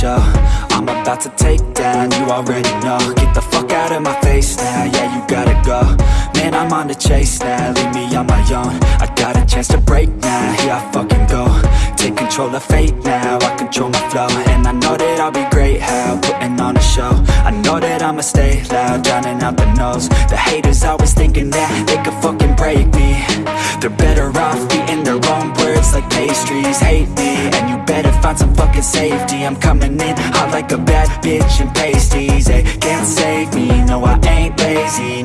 show. I'm about to take down, you already know. Get the fuck out of my face now, yeah you gotta go. Man I'm on the chase now, leave me on my own. I got a chance to break now, here I fucking go. Take control of fate now, I control my flow. And I know that I'll be great, how, putting on a show. I know that I'ma stay loud, drowning out the noise. The haters always thinking that they could fucking find some fucking safety. I'm coming in hot like a bad bitch and pasties. They can't save me, no I ain't lazy,